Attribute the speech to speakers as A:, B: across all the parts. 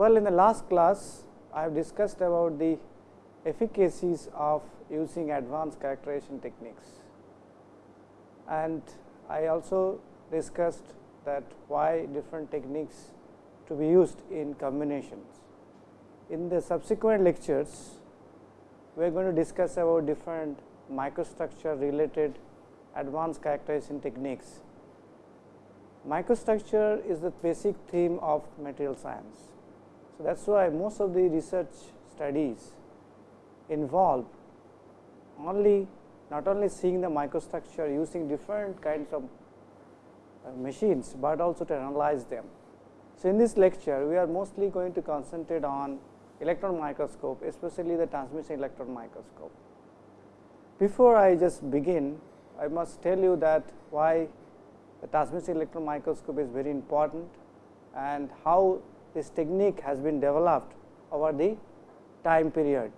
A: Well, in the last class, I have discussed about the efficacies of using advanced characterization techniques. And I also discussed that why different techniques to be used in combinations. In the subsequent lectures, we are going to discuss about different microstructure related advanced characterization techniques. Microstructure is the basic theme of material science. So, that is why most of the research studies involve only not only seeing the microstructure using different kinds of uh, machines, but also to analyze them. So, in this lecture we are mostly going to concentrate on electron microscope especially the transmission electron microscope. Before I just begin I must tell you that why the transmission electron microscope is very important and how this technique has been developed over the time period.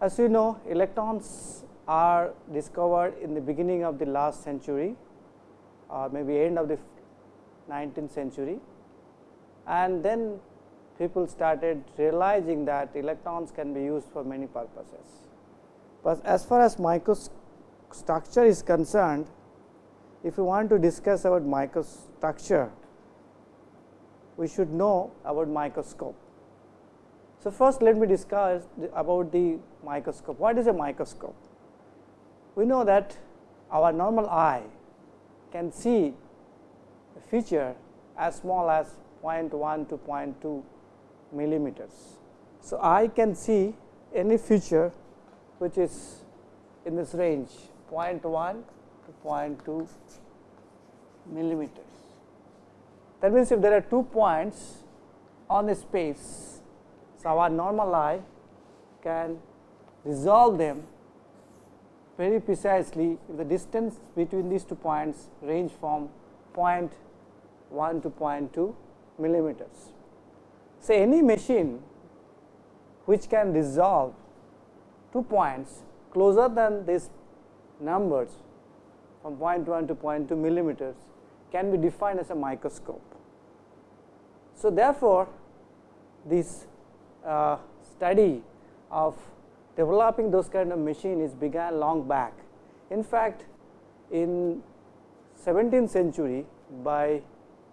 A: As you know electrons are discovered in the beginning of the last century or maybe end of the 19th century and then people started realizing that electrons can be used for many purposes. But as far as microstructure is concerned, if you want to discuss about microstructure, we should know about microscope. So, first let me discuss about the microscope. What is a microscope? We know that our normal eye can see a feature as small as 0.1 to 0.2 millimeters. So, I can see any feature which is in this range 0.1 to 0.2 millimeters. That means, if there are two points on the space, so our normal eye can resolve them very precisely if the distance between these two points range from 0.1 to 0.2 millimeters. So, any machine which can resolve two points closer than these numbers from 0.1 to 0.2 millimeters can be defined as a microscope. So, therefore, this uh, study of developing those kind of machines began long back. In fact, in 17th century by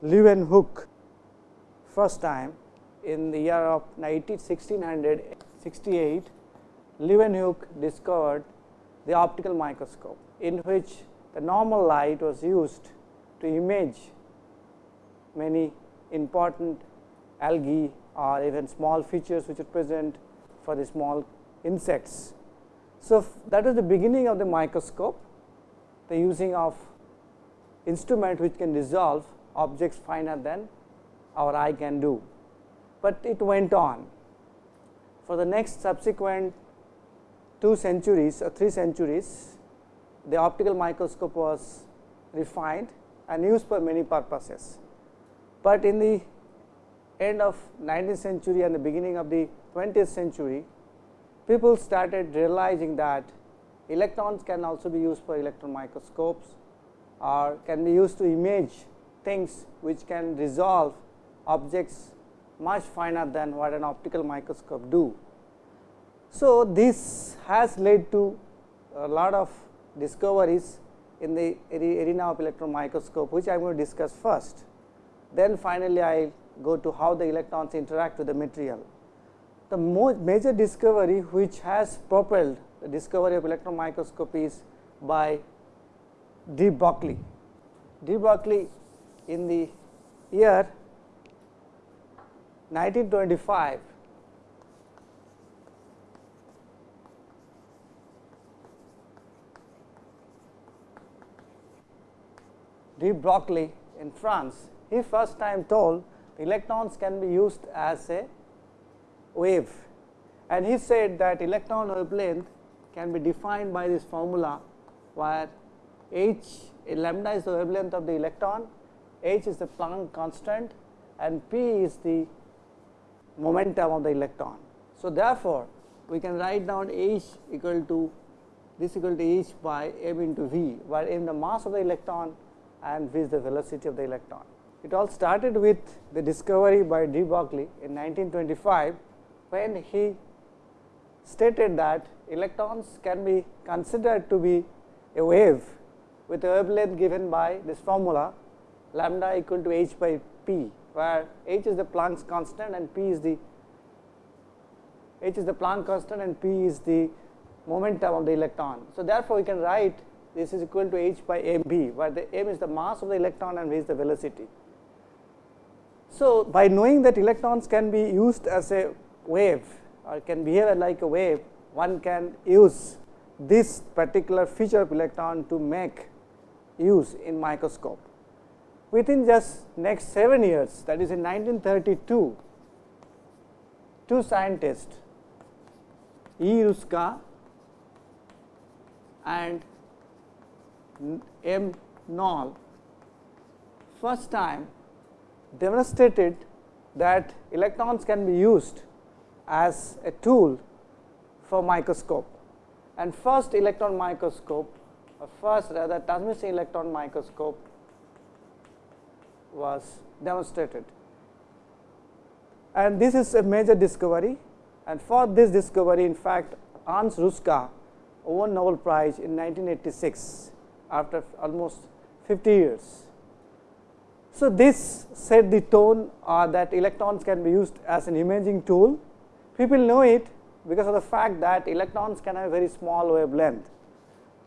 A: Leeuwenhoek first time in the year of 1668, Leeuwenhoek discovered the optical microscope in which the normal light was used to image many important algae or even small features which are present for the small insects. So, that was the beginning of the microscope, the using of instrument which can resolve objects finer than our eye can do, but it went on. For the next subsequent two centuries or three centuries, the optical microscope was refined and used for many purposes. But in the end of 19th century and the beginning of the 20th century, people started realizing that electrons can also be used for electron microscopes or can be used to image things which can resolve objects much finer than what an optical microscope do. So, this has led to a lot of discoveries in the arena of electron microscope, which I am going to discuss first. Then finally, I go to how the electrons interact with the material. The most major discovery which has propelled the discovery of electron microscopy is by de Broglie. De Broglie in the year 1925 de Broglie in France, he first time told electrons can be used as a wave and he said that electron wavelength can be defined by this formula where h lambda is the wavelength of the electron, h is the Planck constant and p is the momentum of the electron. So, therefore, we can write down h equal to this equal to h by m into v, where m the mass of the electron and with the velocity of the electron. it all started with the discovery by de Broglie in 1925 when he stated that electrons can be considered to be a wave with a wavelength given by this formula lambda equal to h by p, where h is the Planck's constant and p is the h is the Planck constant and p is the momentum of the electron. So, therefore, we can write this is equal to h by m b, where the m is the mass of the electron and v is the velocity. So, by knowing that electrons can be used as a wave or can behave like a wave, one can use this particular feature of electron to make use in microscope. Within just next 7 years that is in 1932, two scientists E. Ruska and M. Knoll first time demonstrated that electrons can be used as a tool for microscope and first electron microscope or first rather transmission electron microscope was demonstrated. And this is a major discovery and for this discovery in fact Hans Ruska won Nobel Prize in 1986 after almost 50 years. So, this set the tone uh, that electrons can be used as an imaging tool. People know it because of the fact that electrons can have very small wavelength.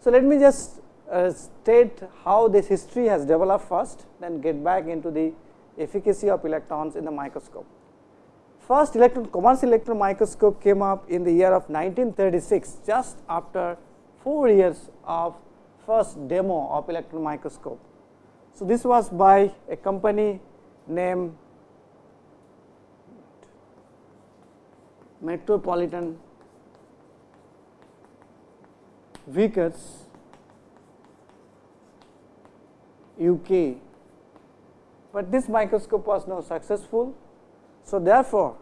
A: So, let me just uh, state how this history has developed first, then get back into the efficacy of electrons in the microscope. First electron commercial electron microscope came up in the year of 1936, just after 4 years of first demo of electron microscope. So, this was by a company named Metropolitan Vickers UK, but this microscope was not successful. So, therefore,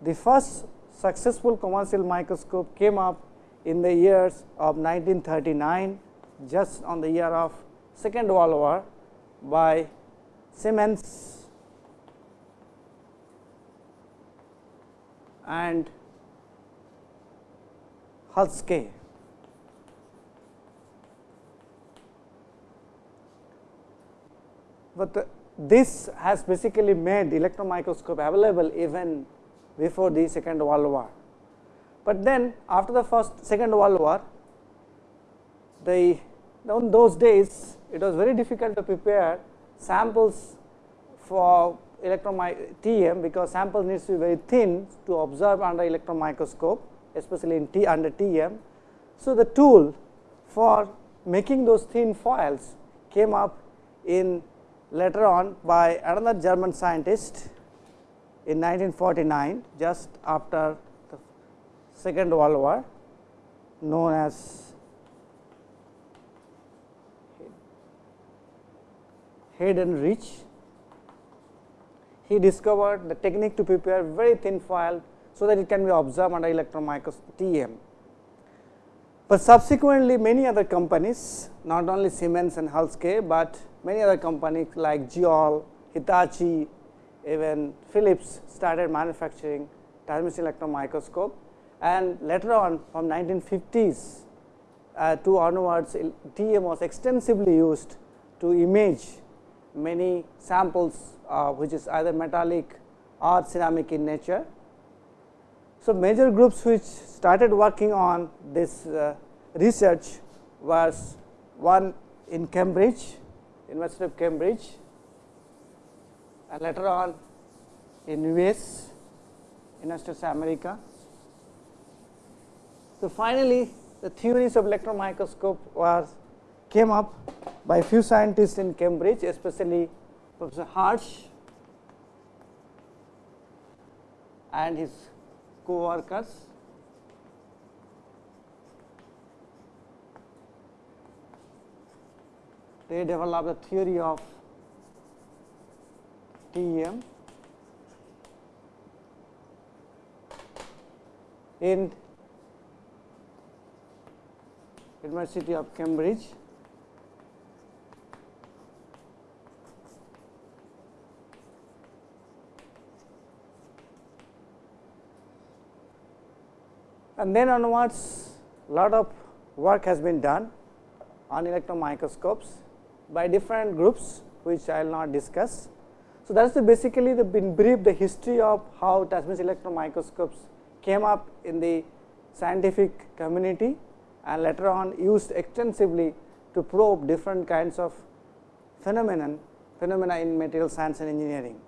A: the first successful commercial microscope came up in the years of 1939 just on the year of second world war by Siemens and Halske. But this has basically made electron microscope available even before the second world war. But then after the first second world war, the those days it was very difficult to prepare samples for electron TM because sample needs to be very thin to observe under electron microscope especially in T under TM. So, the tool for making those thin foils came up in later on by another German scientist in 1949 just after the second world war known as Heidenreich. He discovered the technique to prepare very thin foil so that it can be observed under electron microscope TM. But subsequently many other companies not only Siemens and Halske, but many other companies like JEOL, Hitachi, even Philips started manufacturing transmission electron microscope and later on from 1950s uh, to onwards TM was extensively used to image many samples uh, which is either metallic or ceramic in nature. So, major groups which started working on this uh, research was one in Cambridge, University of Cambridge and later on in US, United States of America. So, finally, the theories of electron microscope was came up by few scientists in Cambridge, especially Professor Hirsch and his co-workers. They developed a theory of TEM in University of Cambridge And then onwards lot of work has been done on electron microscopes by different groups which I will not discuss. So, that is the basically the brief the history of how transmission electron microscopes came up in the scientific community and later on used extensively to probe different kinds of phenomenon phenomena in material science and engineering.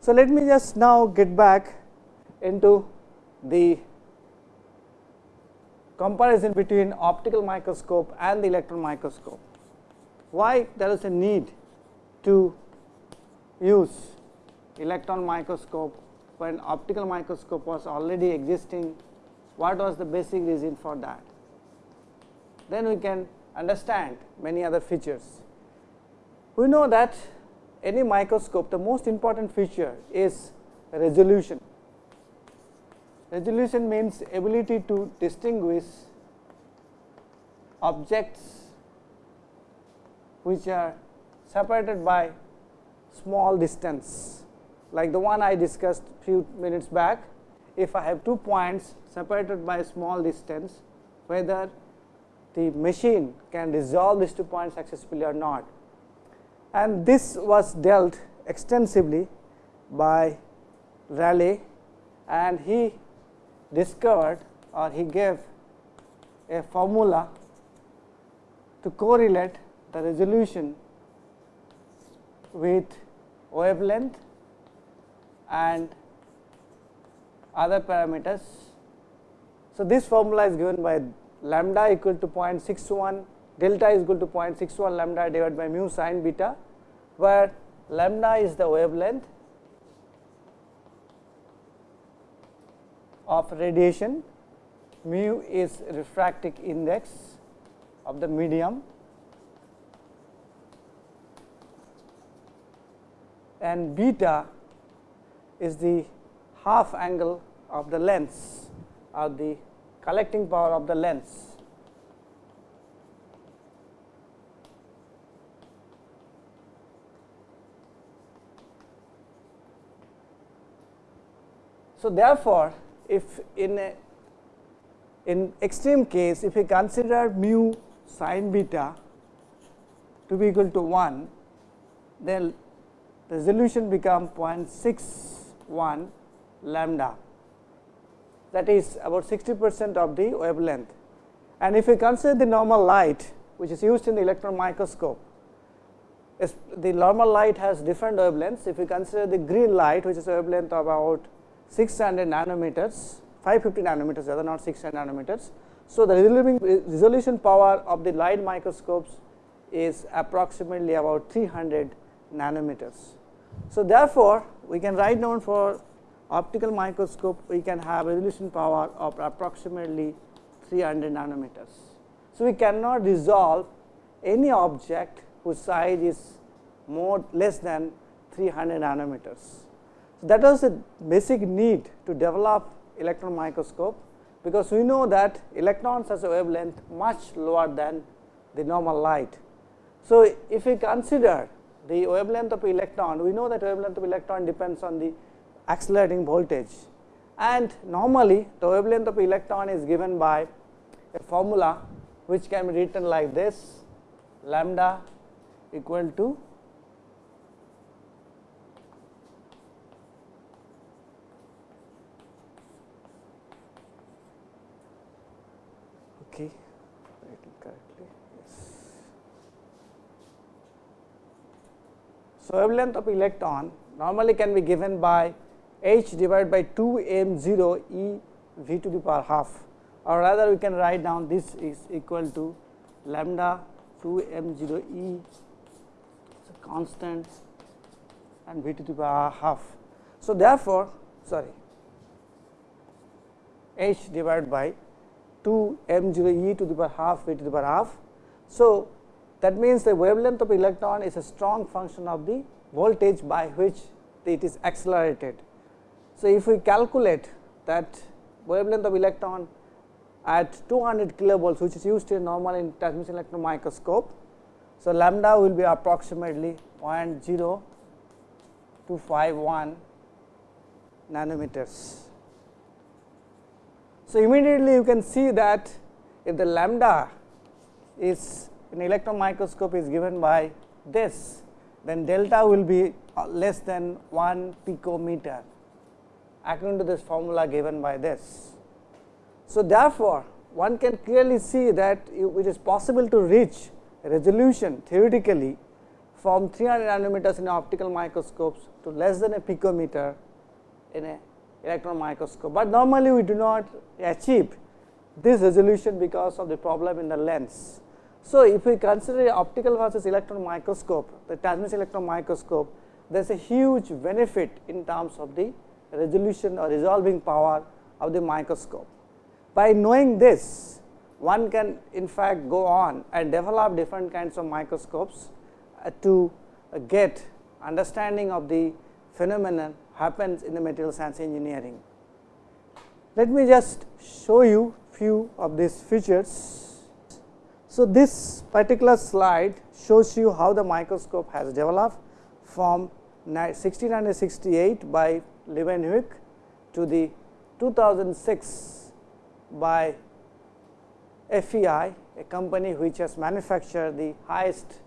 A: So, let me just now get back into the comparison between optical microscope and the electron microscope. Why there is a need to use electron microscope when optical microscope was already existing, what was the basic reason for that. Then we can understand many other features. We know that any microscope the most important feature is resolution. Resolution means ability to distinguish objects which are separated by small distance like the one I discussed few minutes back. If I have two points separated by a small distance whether the machine can resolve these two points successfully or not. And this was dealt extensively by Rayleigh and he discovered or he gave a formula to correlate the resolution with wavelength and other parameters. So, this formula is given by lambda equal to 0.61 delta is equal to 0.61 lambda divided by mu sin beta, where lambda is the wavelength of radiation, mu is refractive index of the medium and beta is the half angle of the lens or the collecting power of the lens. So, therefore, if in a in extreme case if we consider mu sin beta to be equal to 1 then the resolution become 0.61 lambda that is about 60 percent of the wavelength. And if we consider the normal light which is used in the electron microscope, the normal light has different wavelengths. If we consider the green light which is a wavelength of about 600 nanometers, 550 nanometers rather not 600 nanometers. So, the resolution power of the light microscopes is approximately about 300 nanometers. So, therefore, we can write down for optical microscope we can have resolution power of approximately 300 nanometers. So, we cannot resolve any object whose size is more less than 300 nanometers. So, that was the basic need to develop electron microscope, because we know that electrons has a wavelength much lower than the normal light. So, if we consider the wavelength of electron, we know that wavelength of electron depends on the accelerating voltage and normally the wavelength of electron is given by a formula which can be written like this lambda equal to okay write it correctly yes so wavelength of electron normally can be given by h divided by 2 m 0 e v to the power half or rather we can write down this is equal to lambda 2 m 0 e constant and v to the power half. So, therefore, sorry h divided by 2 m 0 e to the power half v to the power half. So, that means the wavelength of electron is a strong function of the voltage by which it is accelerated. So, if we calculate that wavelength of electron at 200 kilovolts which is used in normal in transmission electron microscope. So, lambda will be approximately 0 0.0251 nanometers. So, So, immediately you can see that if the lambda is in electron microscope is given by this, then delta will be uh, less than 1 picometer according to this formula given by this. So, therefore, one can clearly see that it is possible to reach resolution theoretically from 300 nanometers in optical microscopes to less than a picometer in a electron microscope, but normally we do not achieve this resolution because of the problem in the lens. So, if we consider optical versus electron microscope, the transmission electron microscope, there is a huge benefit in terms of the resolution or resolving power of the microscope. By knowing this, one can in fact go on and develop different kinds of microscopes uh, to uh, get understanding of the phenomenon happens in the material science engineering. Let me just show you few of these features. So, this particular slide shows you how the microscope has developed from 1668 by Leeuwenhoek to the 2006 by FEI, a company which has manufactured the highest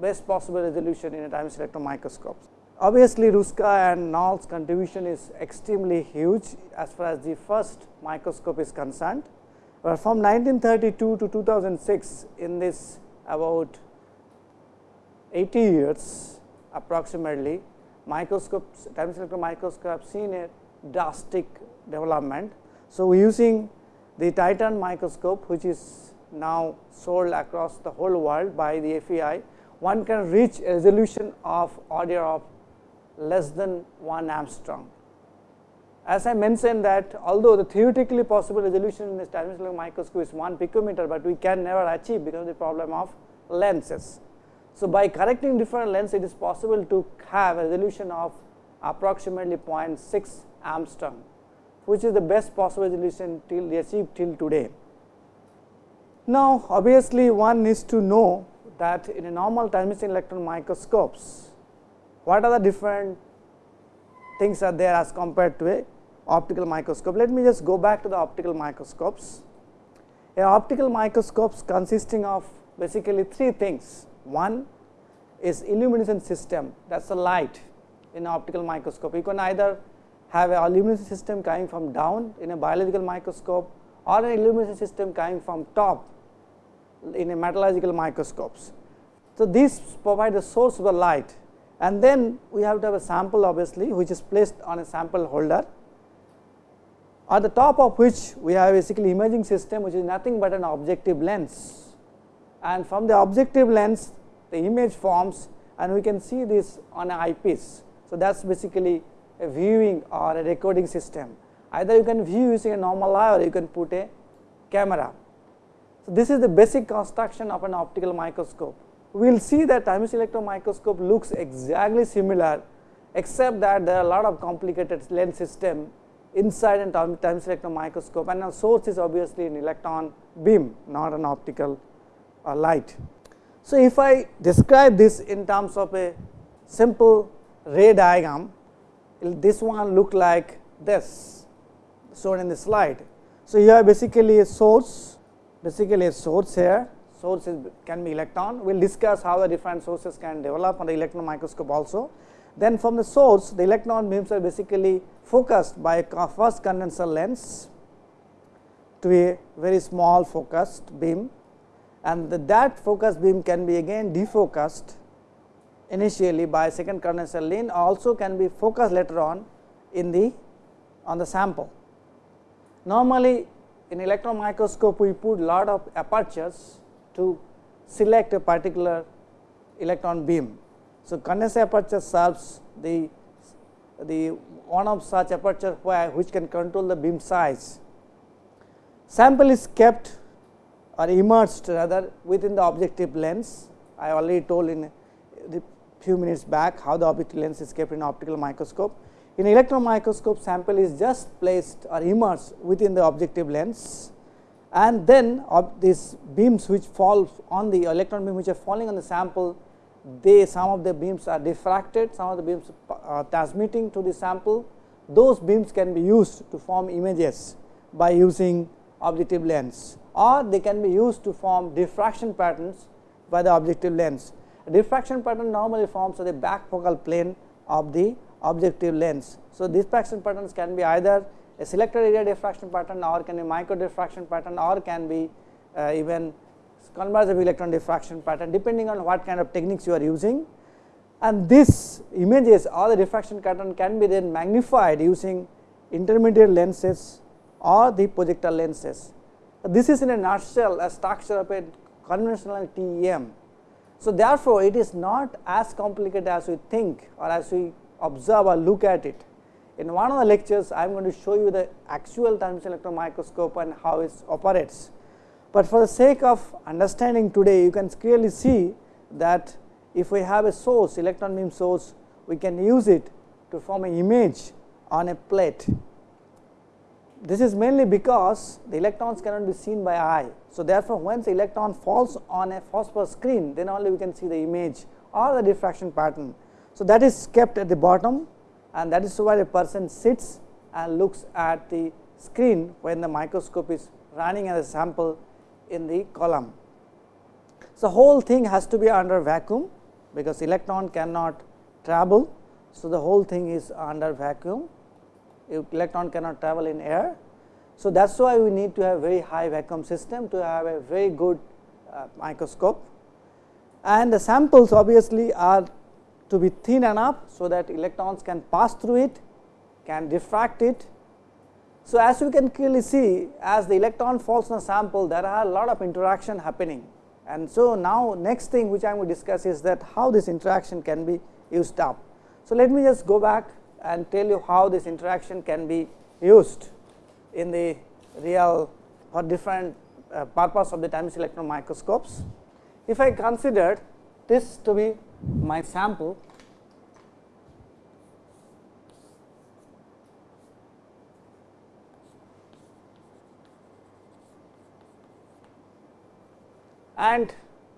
A: best possible resolution in a TEM electron microscope. Obviously, Ruska and Knoll's contribution is extremely huge as far as the first microscope is concerned. But from 1932 to 2006 in this about 80 years approximately microscopes TEM electron microscope have seen a drastic development. So, using the Titan microscope which is now sold across the whole world by the FEI, one can reach a resolution of order of less than 1 angstrom. As I mentioned that although the theoretically possible resolution in this transmission microscope is 1 picometer, but we can never achieve because of the problem of lenses. So, by correcting different lens it is possible to have a resolution of approximately 0.6 angstrom which is the best possible resolution till achieved till today. Now, obviously one needs to know that in a normal transmission electron microscopes what are the different things are there as compared to a optical microscope. Let me just go back to the optical microscopes. A optical microscopes consisting of basically three things. One is illumination system that is the light in optical microscope. You can either have a illumination system coming from down in a biological microscope or an illumination system coming from top in a metallurgical microscopes. So, these provide the source of the light and then we have to have a sample obviously which is placed on a sample holder at the top of which we have basically imaging system which is nothing but an objective lens and from the objective lens the image forms and we can see this on an eyepiece. So, that is basically a viewing or a recording system either you can view using a normal eye or you can put a camera. So, this is the basic construction of an optical microscope we will see that TEM electron microscope looks exactly similar except that there are a lot of complicated lens system inside an TEM electron microscope and our source is obviously an electron beam not an optical uh, light. So, if I describe this in terms of a simple ray diagram this one look like this shown in the slide. So, you have basically a source basically a source here source is, can be electron. We will discuss how the different sources can develop on the electron microscope also. Then from the source the electron beams are basically focused by a first condenser lens to a very small focused beam and the, that focused beam can be again defocused initially by second condenser lens also can be focused later on in the on the sample. Normally in electron microscope we put lot of apertures to select a particular electron beam. So, condenser aperture serves the the one of such aperture where which can control the beam size. Sample is kept or immersed rather within the objective lens. I already told in the few minutes back how the objective lens is kept in optical microscope. In electron microscope sample is just placed or immersed within the objective lens and then of these beams which fall on the electron beam which are falling on the sample they some of the beams are diffracted some of the beams are transmitting to the sample those beams can be used to form images by using objective lens or they can be used to form diffraction patterns by the objective lens. A diffraction pattern normally forms at the back focal plane of the objective lens. So, diffraction patterns can be either a selected area diffraction pattern or can be micro diffraction pattern or can be uh, even convergent electron diffraction pattern depending on what kind of techniques you are using and this images or the diffraction pattern can be then magnified using intermediate lenses or the projector lenses. This is in a nutshell a structure of a conventional TEM. So, therefore, it is not as complicated as we think or as we observe or look at it. In one of the lectures, I am going to show you the actual transmission electron microscope and how it operates. But for the sake of understanding today, you can clearly see that if we have a source, electron beam source, we can use it to form an image on a plate this is mainly because the electrons cannot be seen by eye. So, therefore, once the electron falls on a phosphor screen then only we can see the image or the diffraction pattern. So, that is kept at the bottom and that is why a person sits and looks at the screen when the microscope is running as a sample in the column. So, whole thing has to be under vacuum because electron cannot travel. So, the whole thing is under vacuum electron cannot travel in air. So, that is why we need to have very high vacuum system to have a very good uh, microscope and the samples obviously are to be thin enough. So, that electrons can pass through it can diffract it. So, as we can clearly see as the electron falls on a sample there are a lot of interaction happening and so now next thing which I am going to discuss is that how this interaction can be used up. So, let me just go back and tell you how this interaction can be used in the real for different uh, purpose of the TEM electron microscopes. If I considered this to be my sample and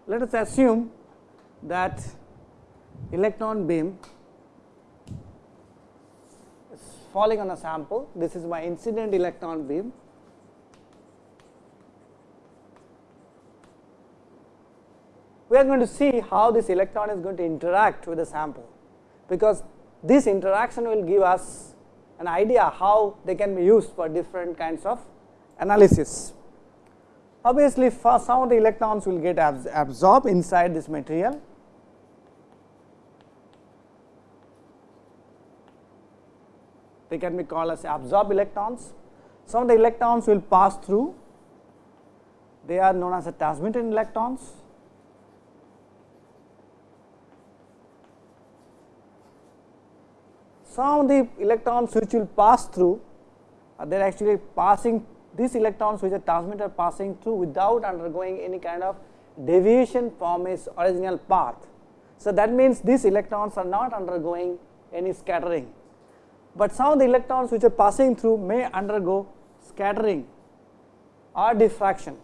A: let us assume that electron beam is falling on a sample. This is my incident electron beam. We are going to see how this electron is going to interact with the sample, because this interaction will give us an idea how they can be used for different kinds of analysis. Obviously, some of the electrons will get absorbed inside this material they can be called as absorbed electrons. Some of the electrons will pass through, they are known as the transmitted electrons. Some of the electrons which will pass through, they are actually passing these electrons which are transmitted are passing through without undergoing any kind of deviation from its original path. So, that means these electrons are not undergoing any scattering but some of the electrons which are passing through may undergo scattering or diffraction.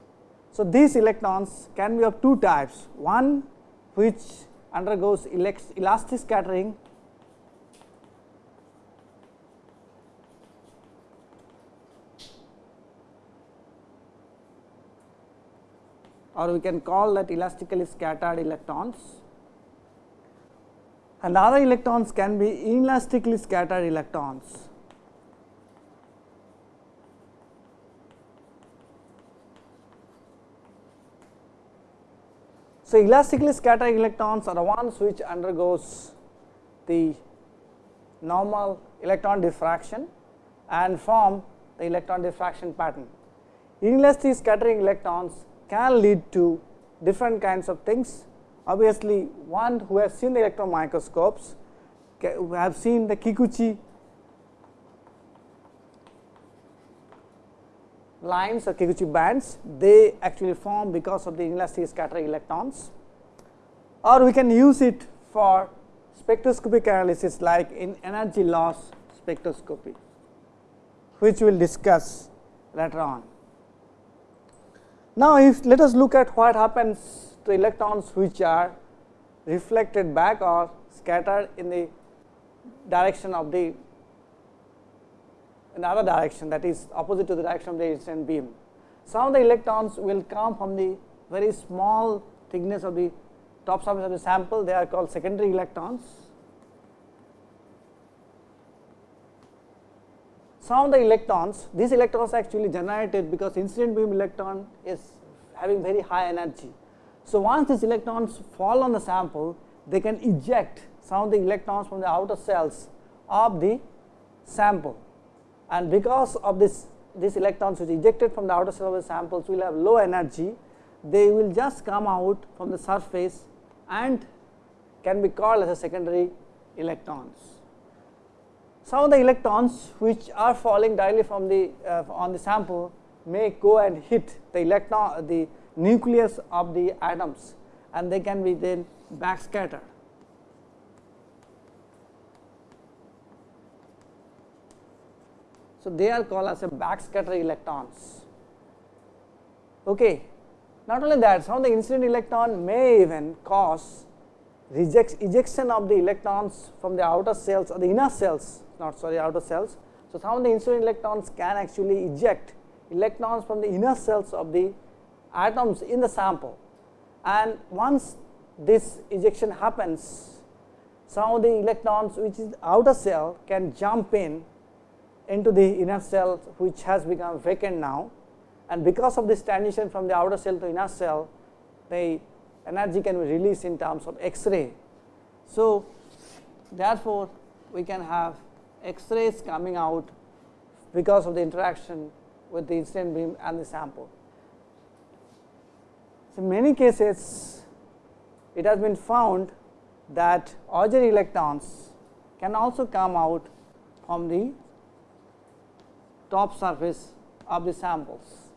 A: So, these electrons can be of two types, one which undergoes elastic scattering or we can call that elastically scattered electrons and other electrons can be inelastically scattered electrons. So, elastically scattered electrons are the ones which undergoes the normal electron diffraction and form the electron diffraction pattern. Inelastic scattering electrons can lead to different kinds of things Obviously, one who has seen the electron microscopes who have seen the Kikuchi lines or Kikuchi bands, they actually form because of the inelastic scattering electrons or we can use it for spectroscopic analysis like in energy loss spectroscopy, which we will discuss later on. Now, if let us look at what happens to electrons which are reflected back or scattered in the direction of the in the direction that is opposite to the direction of the incident beam. Some of the electrons will come from the very small thickness of the top surface of the sample they are called secondary electrons. Some of the electrons these electrons actually generated because incident beam electron is having very high energy. So, once these electrons fall on the sample they can eject some of the electrons from the outer cells of the sample and because of this these electrons which ejected from the outer cell of the samples will have low energy they will just come out from the surface and can be called as a secondary electrons. Some of the electrons which are falling directly from the uh, on the sample may go and hit the electron the nucleus of the atoms and they can be then backscattered. So, they are called as a backscatter electrons. Okay. Not only that, some of the incident electron may even cause ejection of the electrons from the outer cells or the inner cells, not sorry, outer cells. So, some of the incident electrons can actually eject electrons from the inner cells of the atoms in the sample. And once this ejection happens, some of the electrons which is outer cell can jump in into the inner cell which has become vacant now and because of this transition from the outer cell to inner cell the energy can be released in terms of X-ray. So, therefore, we can have X-rays coming out because of the interaction with the incident beam and the sample. So, in many cases it has been found that Auger electrons can also come out from the top surface of the samples.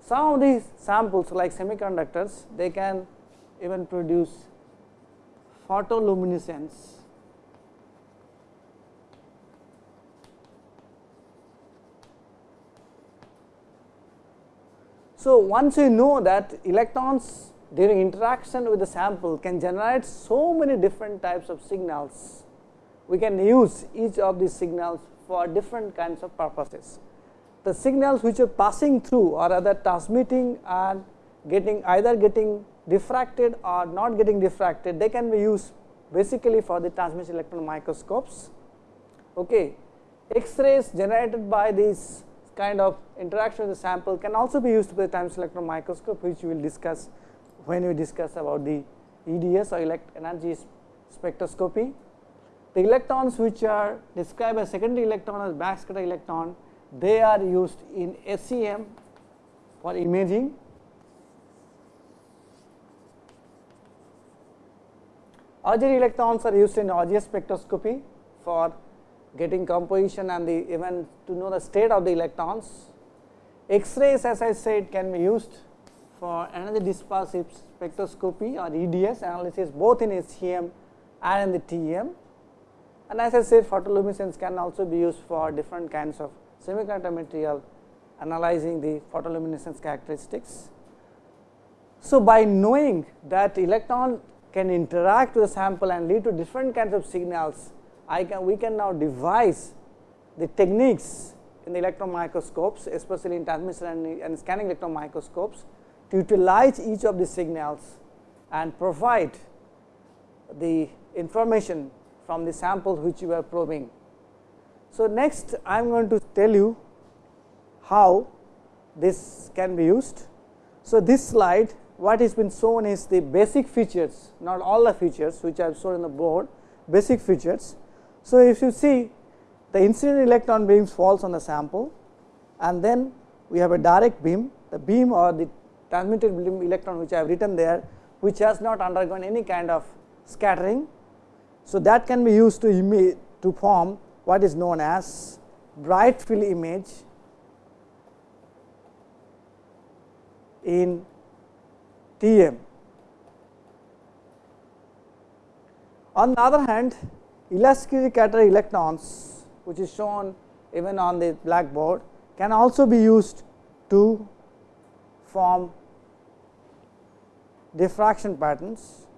A: Some of these samples like semiconductors they can even produce photoluminescence So, once you know that electrons during interaction with the sample can generate so many different types of signals, we can use each of these signals for different kinds of purposes. The signals which are passing through or rather transmitting and getting either getting diffracted or not getting diffracted, they can be used basically for the transmission electron microscopes. Okay. X-rays generated by these kind of interaction with the sample can also be used by the TEM electron microscope which we will discuss when we discuss about the EDS or elect energy spectroscopy. The electrons which are described as secondary electron as backscatter electron, they are used in SEM for imaging. Auger electrons are used in Auger spectroscopy for getting composition and the even to know the state of the electrons. X-rays as I said can be used for energy dispersive spectroscopy or EDS analysis both in SEM and in the TEM. And as I said photoluminescence can also be used for different kinds of semiconductor material analyzing the photoluminescence characteristics. So, by knowing that electron can interact with the sample and lead to different kinds of signals, I can we can now devise the techniques in the electron microscopes especially in transmission and, and scanning electron microscopes to utilize each of these signals and provide the information from the samples which you are probing. So, next I am going to tell you how this can be used. So, this slide what has been shown is the basic features not all the features which I have shown in the board basic features. So, if you see the incident electron beams falls on the sample and then we have a direct beam the beam or the transmitted beam electron which I have written there which has not undergone any kind of scattering so, that can be used to to form what is known as bright field image in TM. On the other hand, elastically scattered electrons which is shown even on the blackboard can also be used to form diffraction patterns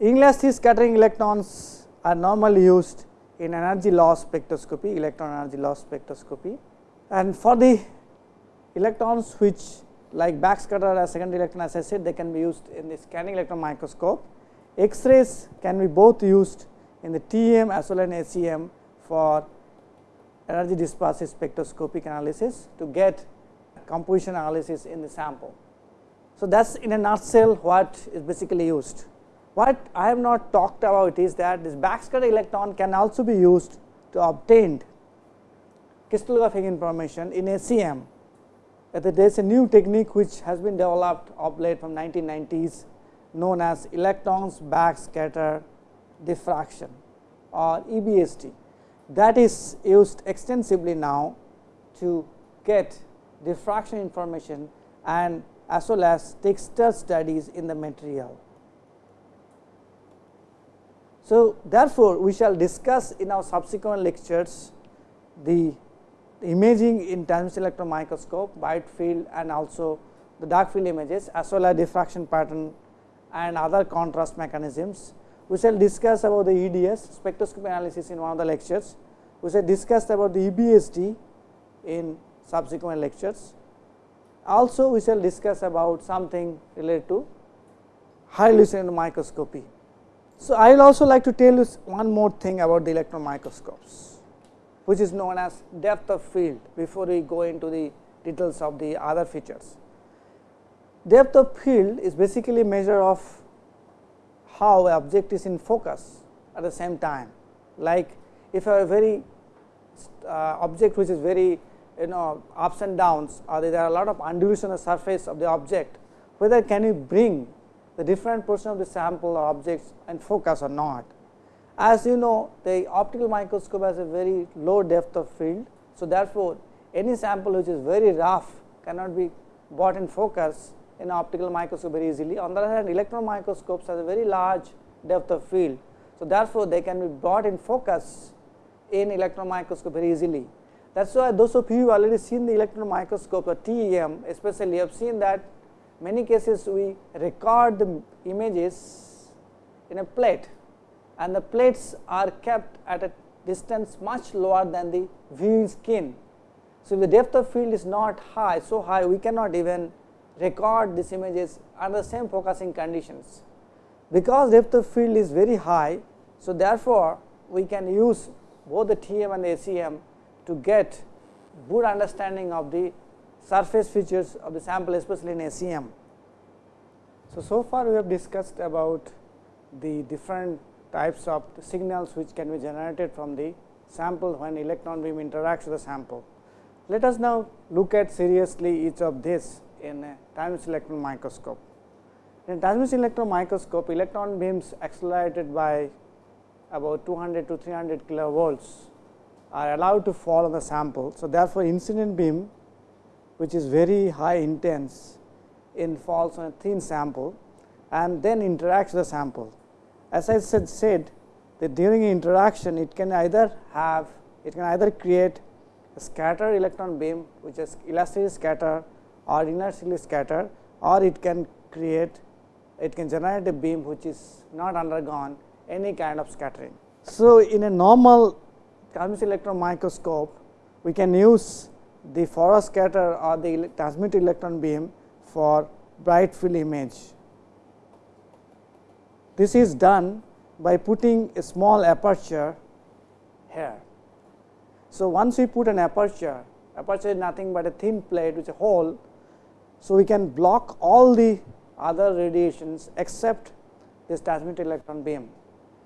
A: inelastic scattering electrons are normally used in energy loss spectroscopy, electron energy loss spectroscopy. And for the electrons which like backscatter as secondary electron as I said they can be used in the scanning electron microscope. X-rays can be both used in the TEM as well as in SEM for energy dispersive spectroscopic analysis to get composition analysis in the sample. So, that is in a nutshell what is basically used. What I have not talked about is that this backscatter electron can also be used to obtain crystallographic information in SEM. There is a new technique which has been developed of late from 1990s known as electrons backscatter diffraction or EBSD that is used extensively now to get diffraction information and as well as texture studies in the material. So, therefore, we shall discuss in our subsequent lectures the imaging in transmission electron microscope, bright field and also the dark field images as well as diffraction pattern and other contrast mechanisms. We shall discuss about the EDS spectroscopy analysis in one of the lectures. We shall discuss about the EBSD in subsequent lectures. Also, we shall discuss about something related to high resolution microscopy. So, I will also like to tell you one more thing about the electron microscopes, which is known as depth of field before we go into the details of the other features. Depth of field is basically measure of how object is in focus at the same time. Like if a very uh, object which is very you know ups and downs or there are a lot of undulation on the surface of the object, whether can you bring the different portion of the sample or objects and focus or not. As you know the optical microscope has a very low depth of field. So, therefore, any sample which is very rough cannot be brought in focus in optical microscope very easily. On the other hand electron microscopes has a very large depth of field. So, therefore, they can be brought in focus in electron microscope very easily. That is why those of you already seen the electron microscope or TEM especially have seen that many cases we record the images in a plate and the plates are kept at a distance much lower than the viewing skin. So, if the depth of field is not high so high we cannot even record these images under the same focusing conditions. Because depth of field is very high, so therefore, we can use both the TEM and the SEM to get good understanding of the surface features of the sample especially in SEM. So, so far we have discussed about the different types of signals which can be generated from the sample when electron beam interacts with the sample. Let us now look at seriously each of this in a transmission electron microscope. In transmission electron microscope, electron beams accelerated by about 200 to 300 kilovolts are allowed to fall on the sample. So, therefore, incident beam which is very high intense in falls on a thin sample and then interacts with the sample. As I said, said that during interaction it can either have it can either create a scatter electron beam which is elastically scatter or inelastically scatter or it can create it can generate a beam which is not undergone any kind of scattering. So, in a normal transmission electron microscope we can use the forward scatter or the transmitted electron beam for bright field image. This is done by putting a small aperture here. So, once we put an aperture, aperture is nothing but a thin plate is a hole. So, we can block all the other radiations except this transmitted electron beam.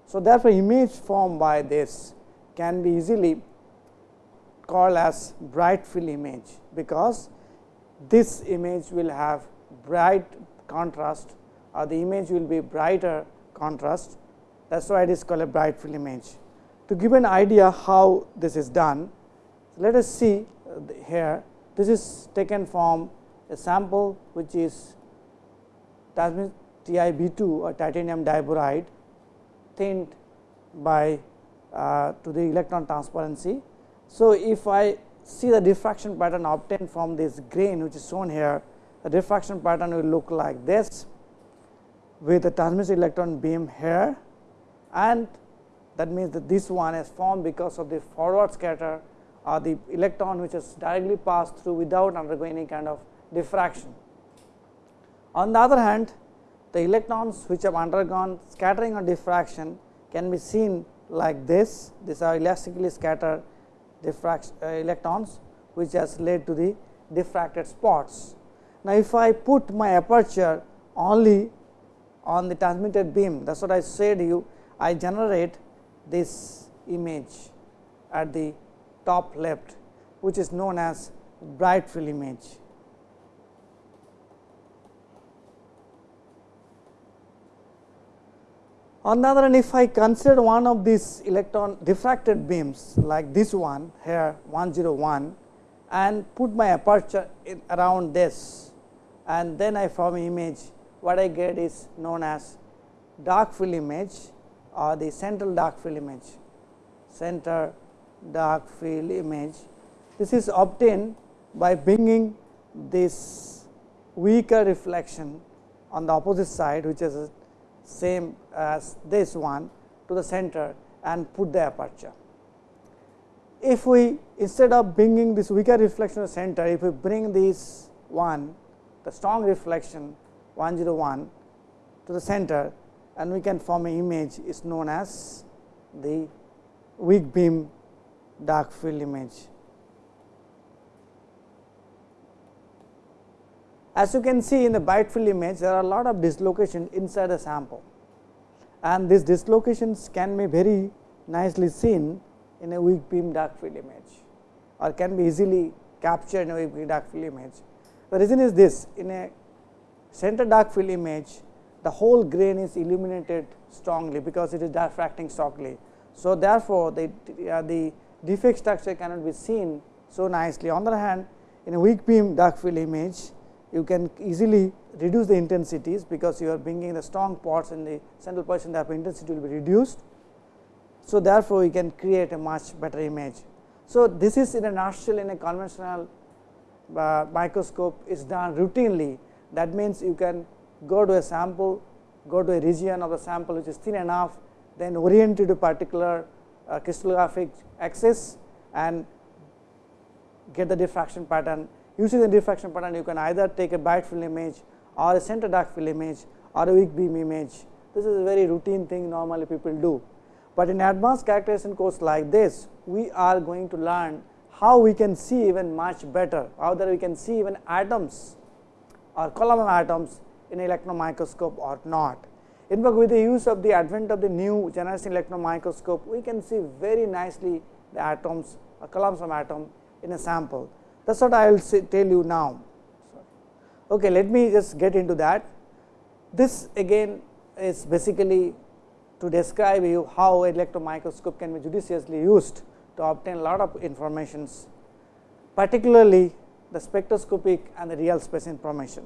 A: So, therefore, image formed by this can be easily called as bright field image, because this image will have bright contrast or the image will be brighter contrast that is why it is called a bright field image. To give an idea how this is done, let us see here this is taken from a sample which is TiB2 or titanium diboride thinned by uh, to the electron transparency. So, if I see the diffraction pattern obtained from this grain which is shown here the diffraction pattern will look like this with the transmitted electron beam here and that means that this one is formed because of the forward scatter or the electron which is directly passed through without undergoing any kind of diffraction. On the other hand, the electrons which have undergone scattering or diffraction can be seen like this, these are elastically scattered diffraction uh, electrons which has led to the diffracted spots. Now, if I put my aperture only on the transmitted beam that is what I said you I generate this image at the top left which is known as bright field image. On the other hand, if I consider one of these electron diffracted beams like this one here 101 and put my aperture around this and then I form image what I get is known as dark field image or the central dark field image center dark field image. This is obtained by bringing this weaker reflection on the opposite side which is same as this one to the center and put the aperture. If we instead of bringing this weaker reflection to the center, if we bring this one the strong reflection 101 to the center and we can form an image is known as the weak beam dark field image. As you can see in the bright field image, there are a lot of dislocation inside the sample and these dislocations can be very nicely seen in a weak beam dark field image or can be easily captured in a weak beam dark field image. The reason is this in a center dark field image the whole grain is illuminated strongly because it is diffracting strongly. So, therefore, the, uh, the defect structure cannot be seen so nicely. On the other hand, in a weak beam dark field image, you can easily reduce the intensities because you are bringing the strong parts in the central position the intensity will be reduced. So, therefore, you can create a much better image. So, this is in a nutshell in a conventional uh, microscope is done routinely that means you can go to a sample go to a region of the sample which is thin enough then orient it to particular uh, crystallographic axis and get the diffraction pattern Using the diffraction pattern, you can either take a bright field image or a center dark field image or a weak beam image. This is a very routine thing normally people do. But in advanced characterization course like this, we are going to learn how we can see even much better, how that we can see even atoms or column of atoms in electron microscope or not. In fact, with the use of the advent of the new generation electron microscope, we can see very nicely the atoms or columns of atom in a sample. That is what I will say, tell you now. Okay, let me just get into that. This again is basically to describe you how electron microscope can be judiciously used to obtain a lot of informations, particularly the spectroscopic and the real space information.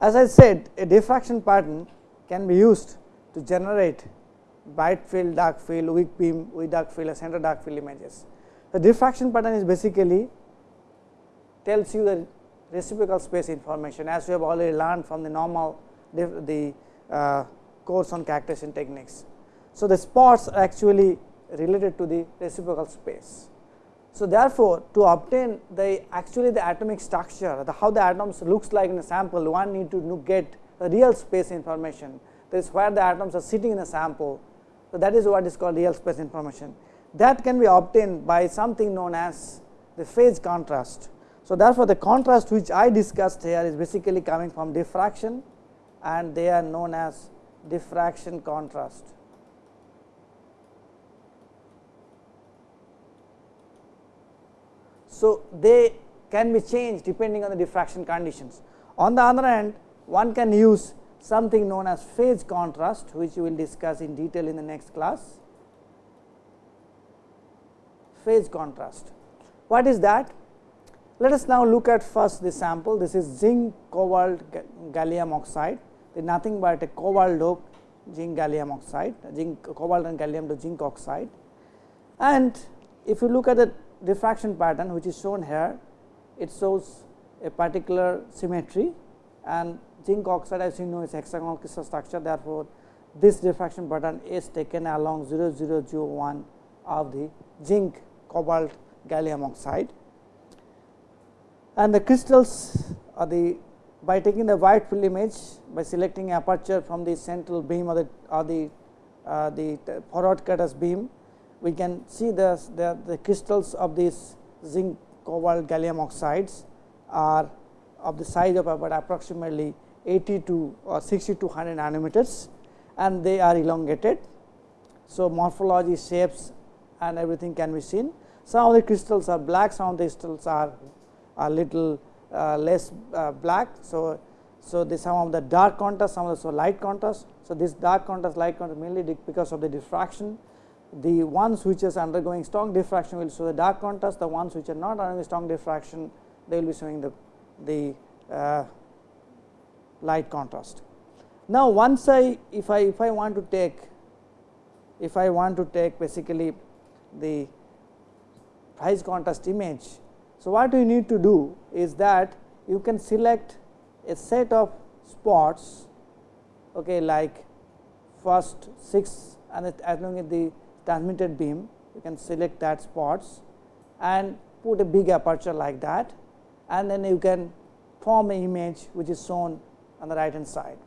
A: As I said, a diffraction pattern can be used to generate bright field, dark field, weak beam, weak dark field, and center dark field images. The diffraction pattern is basically tells you the reciprocal space information as we have already learned from the normal the uh, course on characterization techniques. So, the spots are actually related to the reciprocal space. So, therefore, to obtain the actually the atomic structure the how the atoms looks like in a sample one need to get the real space information that is where the atoms are sitting in a sample. So, that is what is called real space information that can be obtained by something known as the phase contrast. So, therefore, the contrast which I discussed here is basically coming from diffraction and they are known as diffraction contrast. So, they can be changed depending on the diffraction conditions. On the other hand, one can use something known as phase contrast which we will discuss in detail in the next class. Phase contrast. What is that? Let us now look at first the sample. This is zinc cobalt gallium oxide. It is nothing but a cobalt dope zinc gallium oxide, zinc cobalt and gallium to zinc oxide. And if you look at the diffraction pattern which is shown here, it shows a particular symmetry and zinc oxide as you know is hexagonal crystal structure. Therefore, this diffraction pattern is taken along 0001 of the zinc cobalt gallium oxide. And the crystals are the by taking the bright field image by selecting aperture from the central beam or the or the uh, the forward cutters beam we can see the, the, the crystals of these zinc cobalt gallium oxides are of the size of about approximately 80 to or 60 to 100 nanometers and they are elongated. So, morphology shapes and everything can be seen. Some of the crystals are black, some of the crystals are a little uh, less uh, black. So, so the some of the dark contrast, some of the so light contrast. So, this dark contrast, light contrast mainly because of the diffraction. The ones which is undergoing strong diffraction will show the dark contrast, the ones which are not undergoing strong diffraction, they will be showing the the uh, light contrast. Now, once I if I if I want to take if I want to take basically the phase contrast image. So, what you need to do is that you can select a set of spots okay, like first 6 and as long as the transmitted beam you can select that spots and put a big aperture like that and then you can form an image which is shown on the right hand side.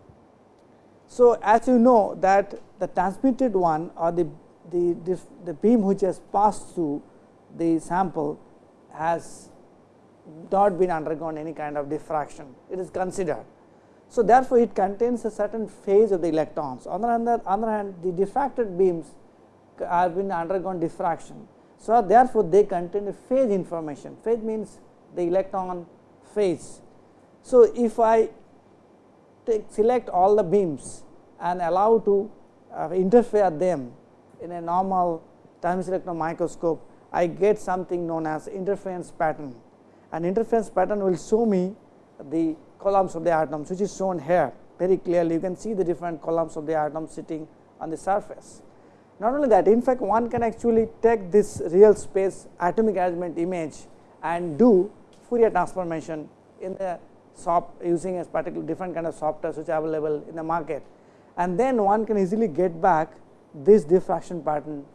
A: So, as you know that the transmitted one or the, the, the, the beam which has passed through the sample has not been undergone any kind of diffraction, it is considered. So, therefore, it contains a certain phase of the electrons. On the other, other hand, the diffracted beams have been undergone diffraction. So, therefore, they contain a phase information. Phase means the electron phase. So, if I take select all the beams and allow to uh, interfere them in a normal time electron microscope, I get something known as interference pattern. And interference pattern will show me the columns of the atoms which is shown here very clearly. You can see the different columns of the atoms sitting on the surface. Not only that, in fact, one can actually take this real space atomic arrangement image and do Fourier transformation in the soft using a particular different kind of software which are available in the market. And then one can easily get back this diffraction pattern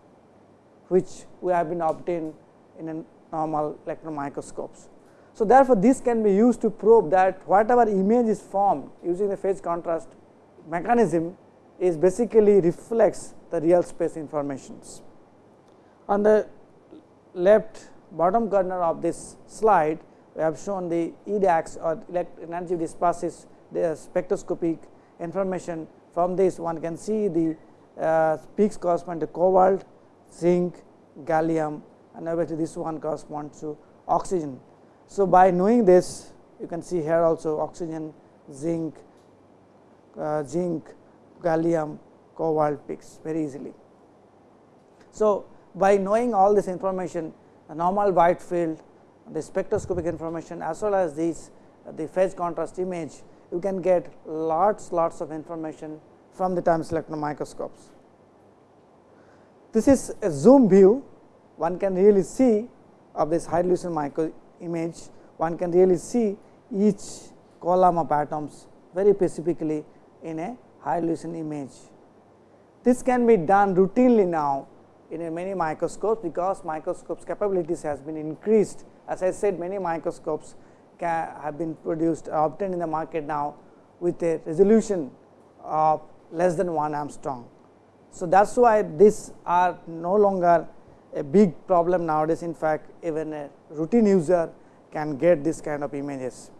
A: which we have been obtained in a normal electron microscopes. So, therefore, this can be used to probe that whatever image is formed using the phase contrast mechanism is basically reflects the real space informations. On the left bottom corner of this slide, we have shown the EDAX or energy disperses the spectroscopic information. From this one can see the uh, peaks correspond to cobalt, zinc, gallium and obviously this one corresponds to oxygen. So, by knowing this you can see here also oxygen, zinc, uh, zinc, gallium, cobalt peaks very easily. So, by knowing all this information the normal bright field the spectroscopic information as well as these the phase contrast image you can get lots lots of information from the time electron microscopes. This is a zoom view one can really see of this high resolution micro image one can really see each column of atoms very specifically in a high resolution image. This can be done routinely now in many microscopes because microscopes capabilities has been increased as I said many microscopes have been produced or obtained in the market now with a resolution of less than 1 angstrom. So, that is why these are no longer a big problem nowadays in fact even a routine user can get this kind of images.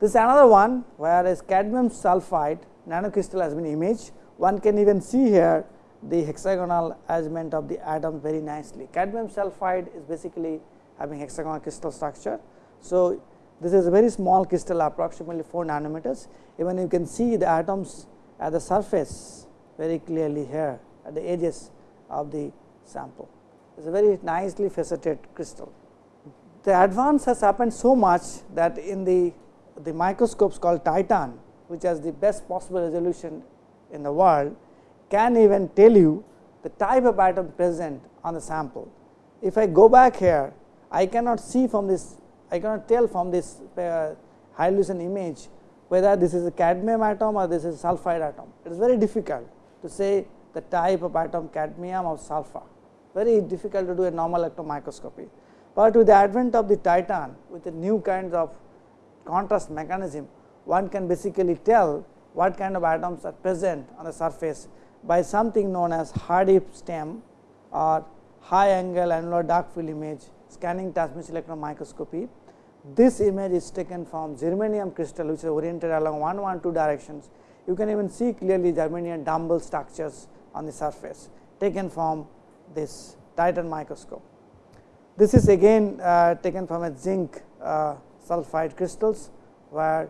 A: This is another one whereas cadmium sulphide nanocrystal has been imaged one can even see here the hexagonal arrangement of the atoms very nicely. Cadmium sulphide is basically having hexagonal crystal structure. So, this is a very small crystal approximately 4 nanometers even you can see the atoms at the surface very clearly here at the edges of the sample. It is a very nicely faceted crystal. The advance has happened so much that in the, the microscopes called Titan which has the best possible resolution in the world can even tell you the type of atom present on the sample. If I go back here I cannot see from this I cannot tell from this uh, high resolution image whether this is a cadmium atom or this is a sulfide atom. It is very difficult to say the type of atom cadmium or sulfur, very difficult to do a normal electron microscopy. But with the advent of the titan with the new kinds of contrast mechanism, one can basically tell what kind of atoms are present on the surface by something known as HAADF STEM or high angle annular dark field image scanning transmission electron microscopy. This image is taken from germanium crystal which is oriented along 1 1 2 directions. You can even see clearly germanium dumbbell structures on the surface taken from this titan microscope. This is again uh, taken from a zinc uh, sulfide crystals where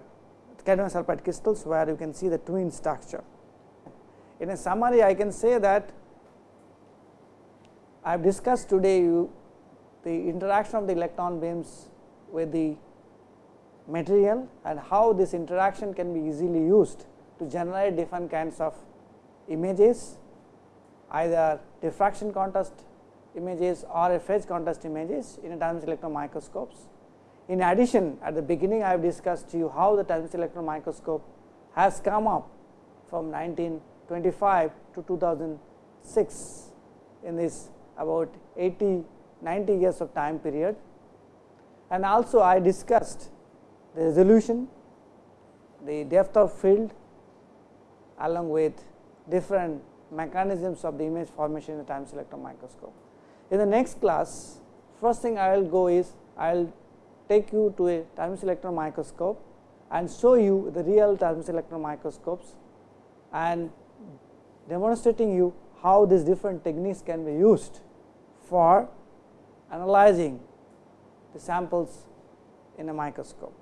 A: cadmium sulfide crystals where you can see the twin structure. In a summary I can say that I have discussed today you the interaction of the electron beams with the material and how this interaction can be easily used to generate different kinds of images either diffraction contrast images or a phase contrast images in a transmission electron microscopes. In addition at the beginning I have discussed to you how the transmission electron microscope has come up from 1925 to 2006 in this about 80 90 years of time period and also I discussed the resolution, the depth of field along with different mechanisms of the image formation in the time electron microscope. In the next class, first thing I will go is I will take you to a time electron microscope and show you the real time electron microscopes and demonstrating you how these different techniques can be used for analyzing the samples in a microscope.